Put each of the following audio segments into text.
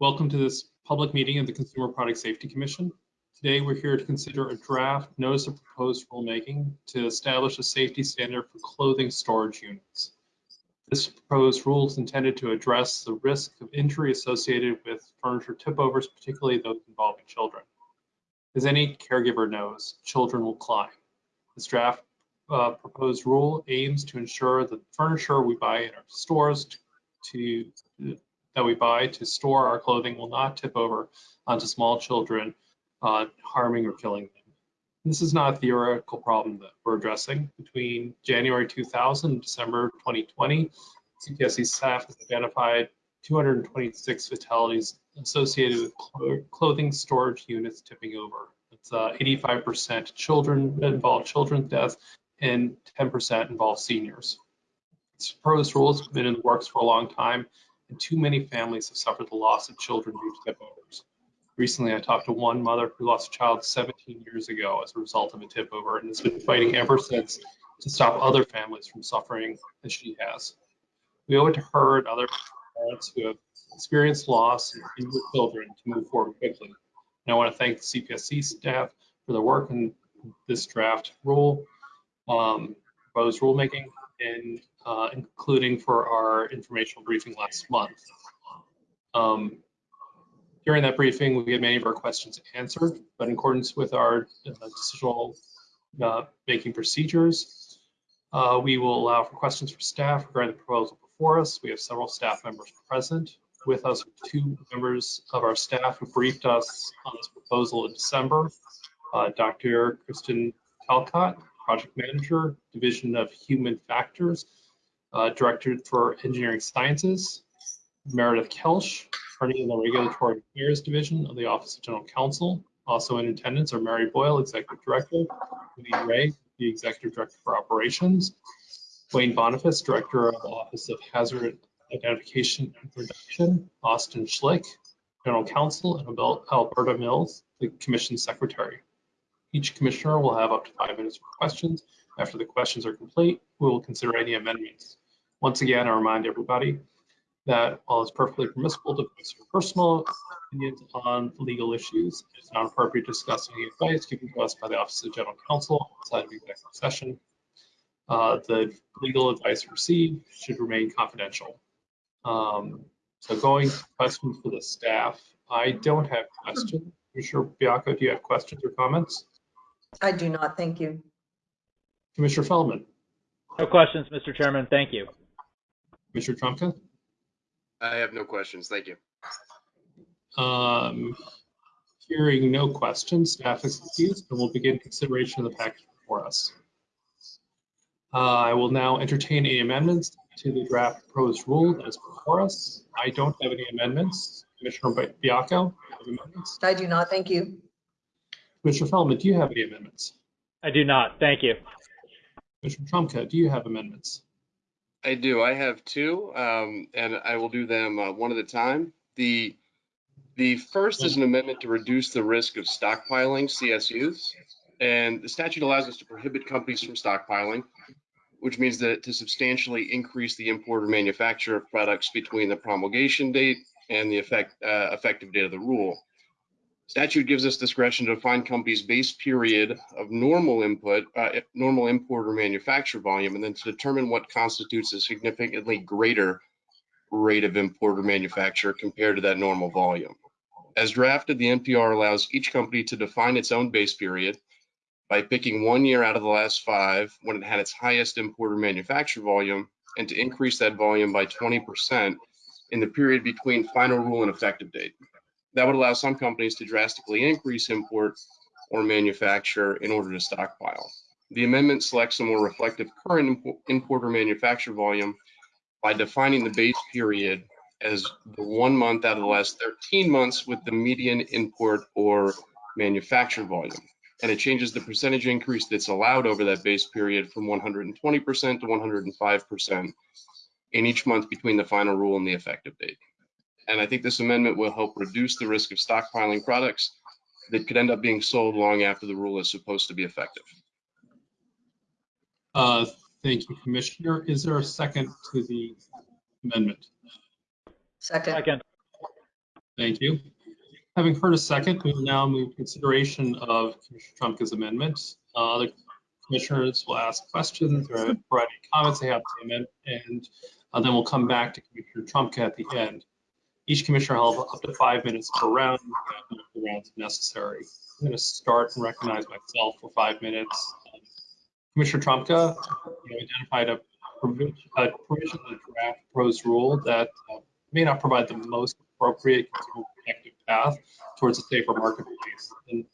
Welcome to this public meeting of the Consumer Product Safety Commission. Today, we're here to consider a draft notice of proposed rulemaking to establish a safety standard for clothing storage units. This proposed rule is intended to address the risk of injury associated with furniture tip-overs, particularly those involving children. As any caregiver knows, children will climb. This draft uh, proposed rule aims to ensure that the furniture we buy in our stores to, to that we buy to store our clothing will not tip over onto small children, uh, harming or killing them. This is not a theoretical problem that we're addressing. Between January 2000 and December 2020, CPSC staff has identified 226 fatalities associated with clothing storage units tipping over. It's 85% uh, children involve children's deaths and 10% involve seniors. Proposed rule has been in the works for a long time and too many families have suffered the loss of children due to tip overs. Recently, I talked to one mother who lost a child 17 years ago as a result of a tip over and has been fighting ever since to stop other families from suffering as she has. We owe it to her and other parents who have experienced loss and children to move forward quickly. And I want to thank the CPSC staff for their work in this draft rule, um, proposed rulemaking, and uh, including for our informational briefing last month. Um, during that briefing, we had many of our questions answered, but in accordance with our uh, decisional uh, making procedures, uh, we will allow for questions from staff regarding the proposal before us. We have several staff members present. With us two members of our staff who briefed us on this proposal in December, uh, Dr. Kristen Talcott, Project Manager, Division of Human Factors, uh, Director for Engineering Sciences, Meredith Kelsch, attorney in the Regulatory Affairs Division of the Office of General Counsel. Also in attendance are Mary Boyle, Executive Director, Lee Ray, the Executive Director for Operations, Duane Boniface, Director of the Office of Hazard Identification and Reduction, Austin Schlick, General Counsel, and Alberta Mills, the Commission Secretary. Each commissioner will have up to five minutes for questions. After the questions are complete, we will consider any amendments. Once again, I remind everybody that while it's perfectly permissible to voice your personal opinions on legal issues, it's not appropriate to discuss any advice given to us by the Office of General Counsel outside of the executive session. Uh, the legal advice received should remain confidential. Um, so going to questions for the staff, I don't have questions. Commissioner Baiocco, do you have questions or comments? I do not, thank you. Commissioner Feldman? No questions, Mr. Chairman. Thank you. Commissioner Trumka? I have no questions. Thank you. Um, hearing no questions, staff is excused, and we'll begin consideration of the package before us. Uh, I will now entertain any amendments to the draft proposed rule that is before us. I don't have any amendments. Commissioner Baiocco, amendments? I do not, thank you. Commissioner Feldman, do you have any amendments? I do not. Thank you. Commissioner Trumka, do you have amendments? I do. I have two, um, and I will do them uh, one at a time. The the first is an amendment to reduce the risk of stockpiling CSUs, and the statute allows us to prohibit companies from stockpiling, which means that to substantially increase the import or manufacture of products between the promulgation date and the effect, uh, effective date of the rule. Statute gives us discretion to define companies' base period of normal input, uh, normal import or manufacture volume, and then to determine what constitutes a significantly greater rate of import or manufacture compared to that normal volume. As drafted, the NPR allows each company to define its own base period by picking one year out of the last five when it had its highest import or manufacture volume and to increase that volume by 20% in the period between final rule and effective date. That would allow some companies to drastically increase import or manufacture in order to stockpile. The amendment selects a more reflective current import or manufacture volume by defining the base period as the one month out of the last 13 months with the median import or manufacture volume. And it changes the percentage increase that's allowed over that base period from 120% to 105% in each month between the final rule and the effective date. And I think this amendment will help reduce the risk of stockpiling products that could end up being sold long after the rule is supposed to be effective. Uh, thank you, Commissioner. Is there a second to the amendment? Second, Second. Thank you. Having heard a second, we will now move to consideration of Commissioner Trumka's amendment. Uh, Other commissioners will ask questions or provide any comments they have to the amendment, and uh, then we'll come back to Commissioner Trumka at the end. Each commissioner will have up to five minutes per round, multiple rounds if necessary. I'm going to start and recognize myself for five minutes. Commissioner Trumka, you identified a provision, in the draft proposed rule that uh, may not provide the most appropriate protective path towards a safer marketplace. And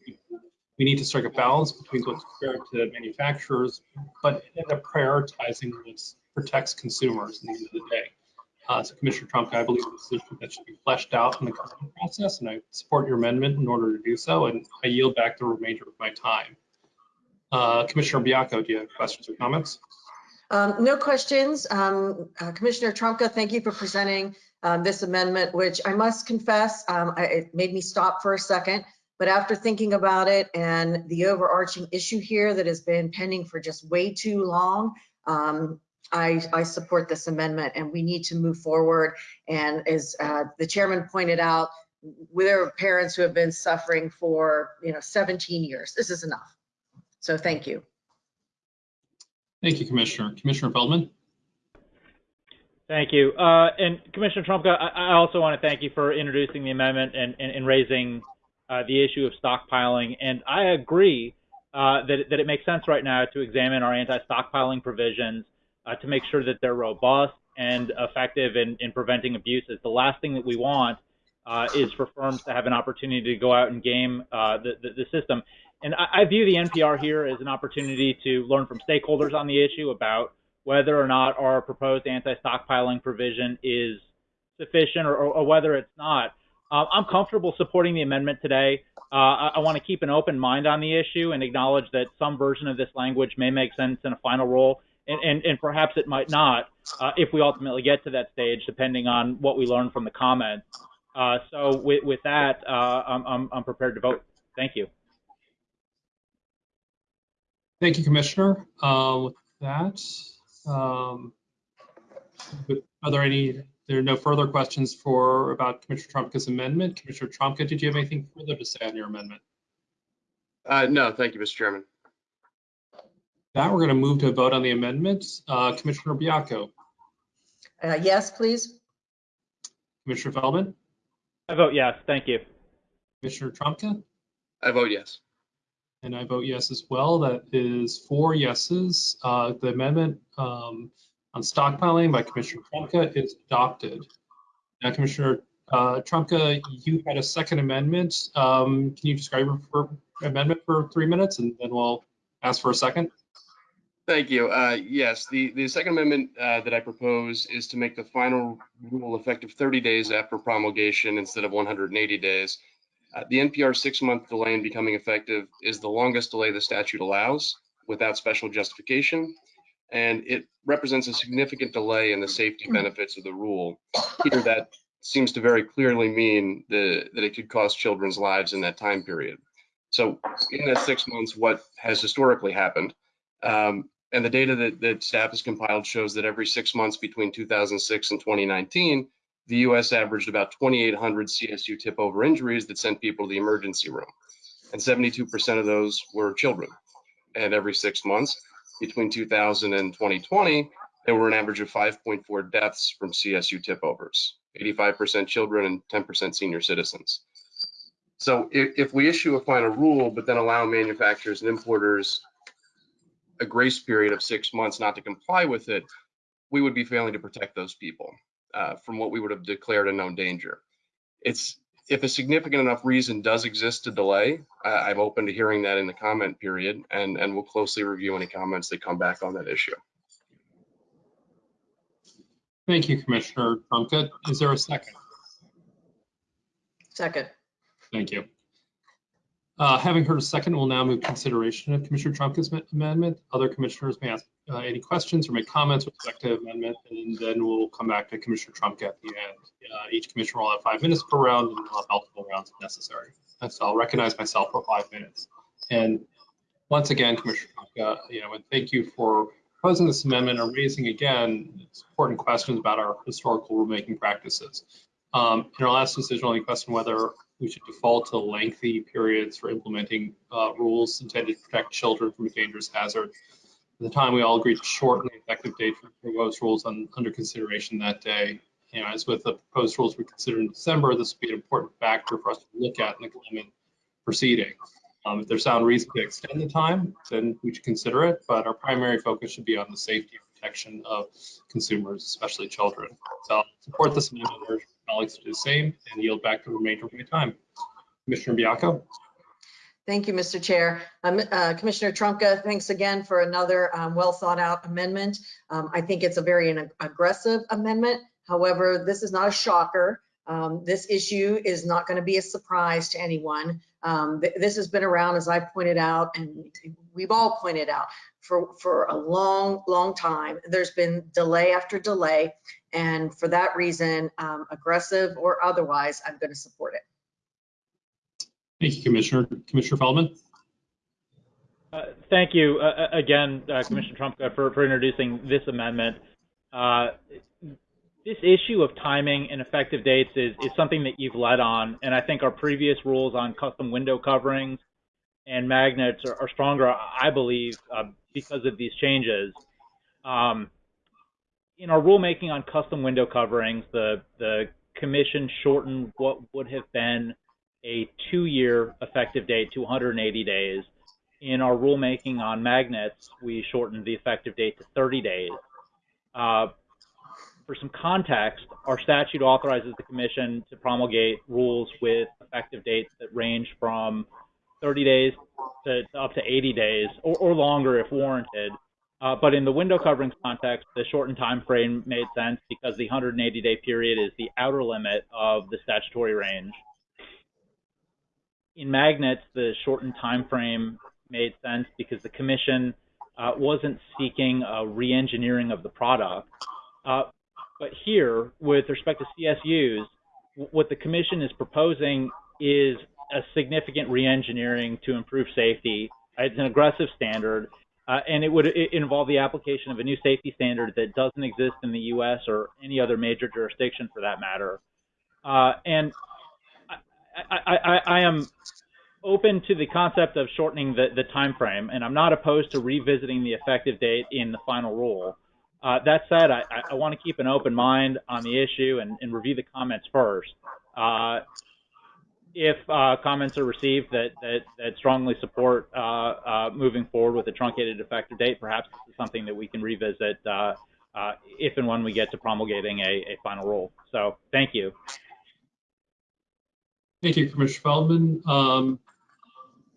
we need to strike a balance between what's fair to manufacturers, but end up prioritizing what protects consumers at the end of the day. Uh, so Commissioner Trump, I believe this is that should be fleshed out in the current process, and I support your amendment in order to do so, and I yield back the remainder of my time. Uh, Commissioner Baiocco, do you have questions or comments? Um, No questions. Um, uh, Commissioner Trumka, thank you for presenting um, this amendment, which I must confess, um, I- it made me stop for a second. But after thinking about it and the overarching issue here that has been pending for just way too long, um, I, I support this amendment and we need to move forward. And as uh, the chairman pointed out, there are parents who have been suffering for, you know, 17 years. This is enough. So thank you. Thank you, Commissioner. Commissioner Feldman? Thank you. Uh, and Commissioner Trumka, I, I also want to thank you for introducing the amendment and, and, and raising uh, the issue of stockpiling. And I agree uh, that, that it makes sense right now to examine our anti-stockpiling provisions uh, to make sure that they're robust and effective in, in preventing abuses. The last thing that we want uh, is for firms to have an opportunity to go out and game uh, the, the, the system. And I, I view the NPR here as an opportunity to learn from stakeholders on the issue about whether or not our proposed anti-stockpiling provision is sufficient or, or, whether it's not. Uh, I'm comfortable supporting the amendment today. Uh, I, I want to keep an open mind on the issue and acknowledge that some version of this language may make sense in a final rule, and, and, and perhaps it might not uh, if we ultimately get to that stage, depending on what we learn from the comments. Uh, so with, with that, uh, I'm, I'm, I'm prepared to vote. Thank you. Thank you, Commissioner. Uh, With that, um, are there any, there are no further questions for, about Commissioner Trumka's amendment? Commissioner Trumka, did you have anything further to say on your amendment? Uh, no, thank you, Mr. Chairman. Now we're going to move to a vote on the amendments. Uh, Commissioner Baiocco, Uh, Yes, please. Commissioner Feldman, I vote yes. Thank you. Commissioner Trumka, I vote yes. and I vote yes as well. That is four yeses. Uh, The amendment um, on stockpiling by Commissioner Trumka is adopted. Now, Commissioner uh, Trumka, you had a second amendment. Um, Can you describe your amendment for three minutes, and then we'll ask for a second? Thank you. Uh, yes, the, the second amendment uh, that I propose is to make the final rule effective 30 days after promulgation instead of 180 days. Uh, the NPR six-month delay in becoming effective is the longest delay the statute allows without special justification, and it represents a significant delay in the safety benefits of the rule. Here, that seems to very clearly mean the, that it could cost children's lives in that time period. So in that six months, what has historically happened um, and the data that, that staff has compiled shows that every six months between 2006 and 2019, the US averaged about 2,800 CSU tip over injuries that sent people to the emergency room. And 72% of those were children. And every six months between 2000 and 2020, there were an average of 5.4 deaths from CSU tip overs, 85% children and 10% senior citizens. So if, if we issue a final rule, but then allow manufacturers and importers a grace period of six months not to comply with it, we would be failing to protect those people uh, from what we would have declared a known danger. It's if a significant enough reason does exist to delay, I, I'm open to hearing that in the comment period, and and we'll closely review any comments that come back on that issue. Thank you, Commissioner Trumka. Is there a second? Second. Thank you. Uh, Having heard a second, we'll now move consideration of Commissioner Trumka's amendment. Other commissioners may ask uh, any questions or make comments with respect to amendment, and then we'll come back to Commissioner Trumka at the end. Uh, Each commissioner will have five minutes per round, and we'll have multiple rounds if necessary. So I'll recognize myself for five minutes. And once again, Commissioner Trumka, you know, and thank you for proposing this amendment and raising again important questions about our historical rulemaking practices. Um, In our last decision, only question whether we should default to lengthy periods for implementing uh, rules intended to protect children from a dangerous hazard. At the time, we all agreed to shorten the effective date for proposed rules on, under consideration that day. You know, as with the proposed rules we considered in December, this would be an important factor for us to look at in the coming proceeding. Um, if there's sound reason to extend the time, then we should consider it, but our primary focus should be on the safety and protection of consumers, especially children. So I'll support this amendment, colleagues to do the same, and yield back the remainder of my time. Commissioner Baiocco? Thank you, Mr. Chair. Um, uh, Commissioner Trumka, thanks again for another um, well thought out amendment. Um, I think it's a very ag- aggressive amendment. However, this is not a shocker. Um, This issue is not going to be a surprise to anyone. Um, th- This has been around, as I pointed out, and we've all pointed out, for, for a long, long time. There's been delay after delay. And for that reason, um, aggressive or otherwise, I'm going to support it. Thank you, Commissioner. Commissioner Feldman? Uh, Thank you uh, uh, again, uh, Commissioner Trumka, for, for introducing this amendment. Uh, this issue of timing and effective dates is, is something that you've led on, and I think our previous rules on custom window coverings and magnets are, are stronger, I believe, uh, because of these changes. Um, in our rulemaking on custom window coverings, the the commission shortened what would have been a two-year effective date to 180 days. In our rulemaking on magnets, we shortened the effective date to 30 days. Uh, for some context, our statute authorizes the commission to promulgate rules with effective dates that range from 30 days to, to up to 80 days or, or longer if warranted. Uh, but in the window coverings context, the shortened time frame made sense because the 180 day period is the outer limit of the statutory range. In magnets, the shortened time frame made sense because the commission uh, wasn't seeking a re-engineering of the product. Uh, but here, with respect to CSUs, what the commission is proposing is a significant re-engineering to improve safety. It's an aggressive standard, uh, and it would i involve the application of a new safety standard that doesn't exist in the U.S. or any other major jurisdiction for that matter. Uh, and I, I, I, I am open to the concept of shortening the, the time frame, and I'm not opposed to revisiting the effective date in the final rule. Uh, that said, I, I want to keep an open mind on the issue and, and review the comments first. If uh, comments are received that, that, that strongly support uh, uh, moving forward with a truncated effective date, perhaps this is something that we can revisit uh, uh, if and when we get to promulgating a, a final rule. So thank you. Thank you, Commissioner Feldman. Um,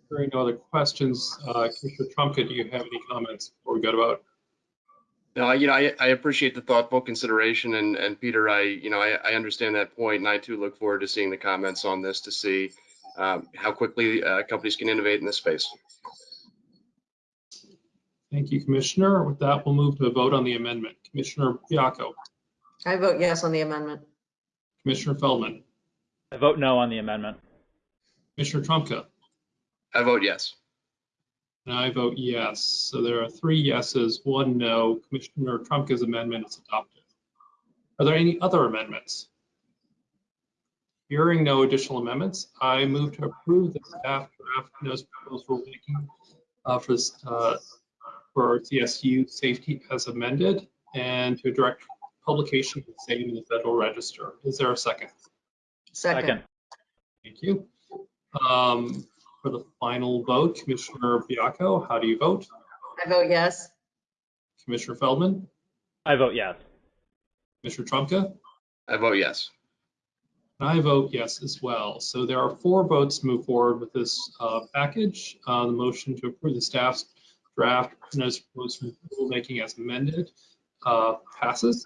Hearing no other questions, uh, Commissioner Trumka, do you have any comments before we go to vote? No, you know, I, I appreciate the thoughtful consideration and, and Peter, I, you know, I, I understand that point and I too look forward to seeing the comments on this to see um, how quickly uh, companies can innovate in this space. Thank you, Commissioner. With that, we'll move to a vote on the amendment. Commissioner Baiocco, I vote yes on the amendment. Commissioner Feldman, I vote no on the amendment. Commissioner Trumka, I vote yes. And I vote yes. So there are three yeses, one no. Commissioner Trumka's amendment is adopted. Are there any other amendments? Hearing no additional amendments, I move to approve the staff draft notice proposed rulemaking uh, for, this, uh, for CSU safety as amended and to direct publication of the same in the Federal Register. Is there a second? Second. Thank you. Um, For the final vote, Commissioner Baiocco, how do you vote? I vote yes. Commissioner Feldman, I vote yes. Commissioner Trumka? I vote yes. And I vote yes as well. So there are four votes to move forward with this uh, package. Uh, The motion to approve the staff's draft notice of proposed rulemaking as amended uh, passes.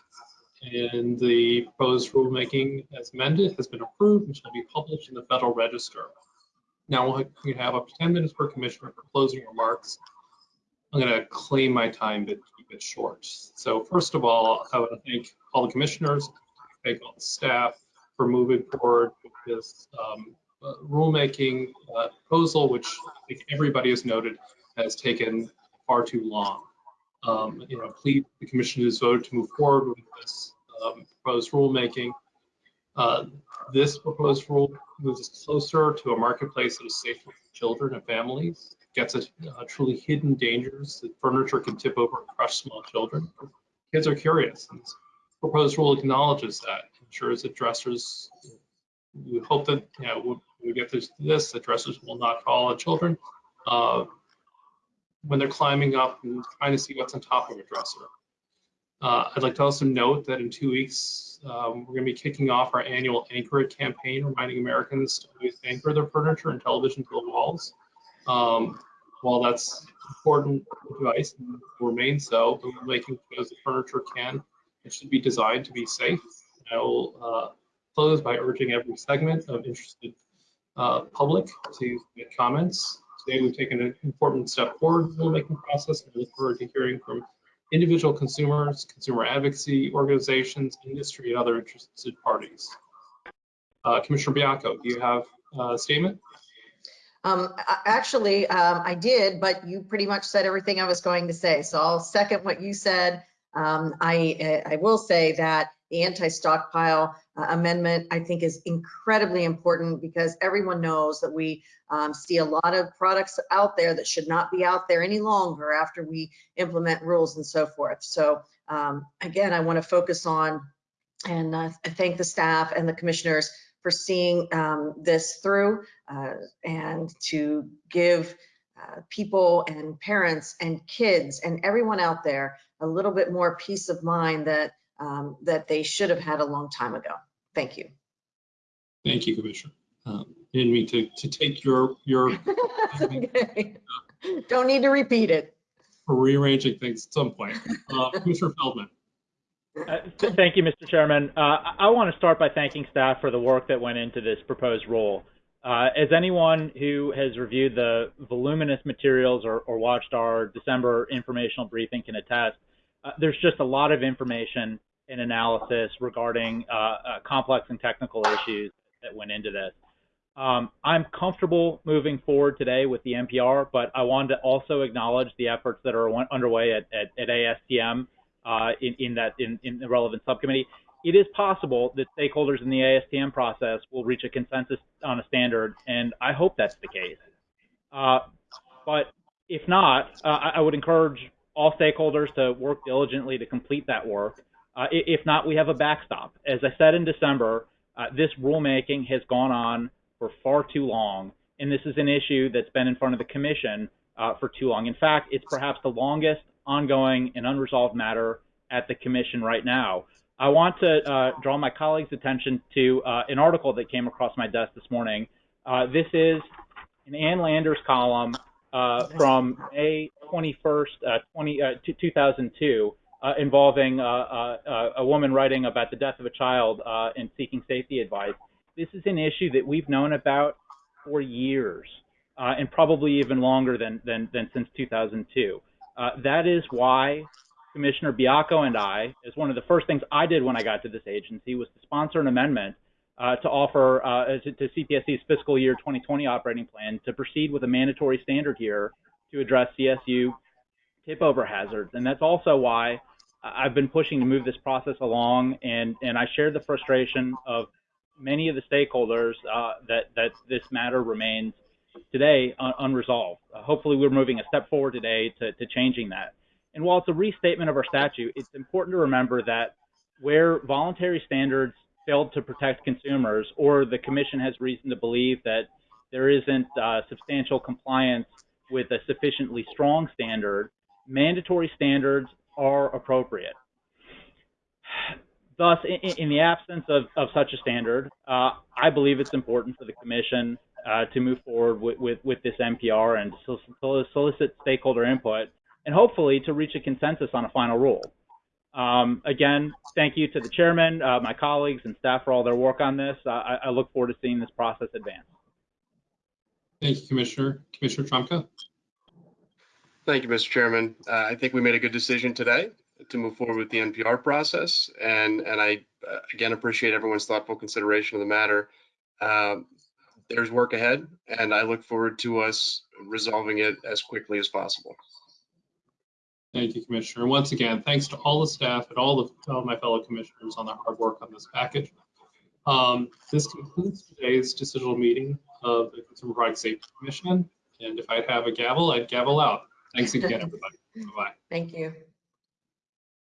And the proposed rulemaking as amended has been approved and shall be published in the Federal Register. Now we'll- we have up to 10 minutes per commissioner for closing remarks. I'm going to claim my time to keep it short. So first of all, I want to thank all the commissioners, thank all the staff for moving forward with this um, uh, rulemaking uh, proposal, which I think everybody has noted has taken far too long. Um, You know, please, the commission has voted to move forward with this um, proposed rulemaking. Uh, This proposed rule moves us closer to a marketplace that is safe for children and families, gets at uh, truly hidden dangers that furniture can tip over and crush small children. Kids are curious, and this proposed rule acknowledges that, ensures that dressers, we hope that, you know, we get this, this, that dressers will not fall on children uh, when they're climbing up and trying to see what's on top of a dresser. Uh, I'd like to also note that in two weeks, um, we're going to be kicking off our annual Anchor It campaign, reminding Americans to always anchor their furniture and television to the walls. Um, while that's important advice and remain so, the making shows that furniture can and should be designed to be safe. I will uh, close by urging every segment of interested uh, public to make comments. Today, we've taken an important step forward in the rulemaking process, and I look forward to hearing from individual consumers, consumer advocacy organizations, industry, and other interested parties. Uh, Commissioner Baiocco, do you have a statement? Um, actually, um, I did, but you pretty much said everything I was going to say. So I'll second what you said. Um, I, I will say that the anti-stockpile uh, amendment, I think is incredibly important because everyone knows that we um, see a lot of products out there that should not be out there any longer after we implement rules and so forth. So um, again, I want to focus on and uh, thank the staff and the commissioners for seeing um, this through uh, and to give uh, people and parents and kids and everyone out there a little bit more peace of mind that um, that they should have had a long time ago. Thank you. Thank you, Commissioner. Um, Didn't mean to, to take your, your Okay. Don't need to repeat it. rearranging things at some point. Uh, Commissioner Feldman. Uh, th- Thank you, Mr. Chairman. Uh, I, I want to start by thanking staff for the work that went into this proposed rule. Uh, as anyone who has reviewed the voluminous materials or, or watched our December informational briefing can attest, uh, there's just a lot of information and analysis regarding uh, uh, complex and technical issues that went into this. Um, I'm comfortable moving forward today with the NPR, but I wanted to also acknowledge the efforts that are underway at, at, at ASTM uh, in, in that in, in the relevant subcommittee. It is possible that stakeholders in the ASTM process will reach a consensus on a standard, and I hope that's the case. Uh, but if not, uh, I I would encourage all stakeholders to work diligently to complete that work. Uh, if not, we have a backstop. As I said in December, uh, this rulemaking has gone on for far too long, and this is an issue that's been in front of the commission uh, for too long. In fact, it's perhaps the longest ongoing and unresolved matter at the commission right now. I want to uh, draw my colleagues' attention to uh, an article that came across my desk this morning. Uh, this is an Ann Landers column from May 21st, uh, 20, uh, 2002, uh, involving uh, uh, a woman writing about the death of a child uh, and seeking safety advice. This is an issue that we've known about for years, uh, and probably even longer than, than, than since 2002. Uh, that is why Commissioner Baiocco and I, as one of the first things I did when I got to this agency, was to sponsor an amendment uh, to offer uh, to, to CPSC's fiscal year 2020 operating plan to proceed with a mandatory standard here to address CSU tip over hazards. And that's also why I've been pushing to move this process along. And, and I share the frustration of many of the stakeholders uh, that, that this matter remains today un- unresolved. Uh, hopefully, we're moving a step forward today to, to changing that. And while it's a restatement of our statute, it's important to remember that where voluntary standards failed to protect consumers, or the Commission has reason to believe that there isn't uh, substantial compliance with a sufficiently strong standard, mandatory standards are appropriate. Thus, in, in the absence of, of such a standard, uh, I believe it's important for the Commission uh, to move forward with, with, with this NPR and solicit stakeholder input and hopefully to reach a consensus on a final rule. Um, again, thank you to the chairman, uh, my colleagues, and staff for all their work on this. I, I look forward to seeing this process advance. Thank you, Commissioner. Commissioner Trumka. Thank you, Mr. Chairman. Uh, I think we made a good decision today to move forward with the NPR process. And, and I, uh, again, appreciate everyone's thoughtful consideration of the matter. Um, There's work ahead, and I look forward to us resolving it as quickly as possible. Thank you, Commissioner. And once again, thanks to all the staff and all of my fellow commissioners on their hard work on this package. Um, This concludes today's decisional meeting of the Consumer Product Safety Commission. And if I'd have a gavel, I'd gavel out. Thanks again, everybody. Bye-bye. Thank you.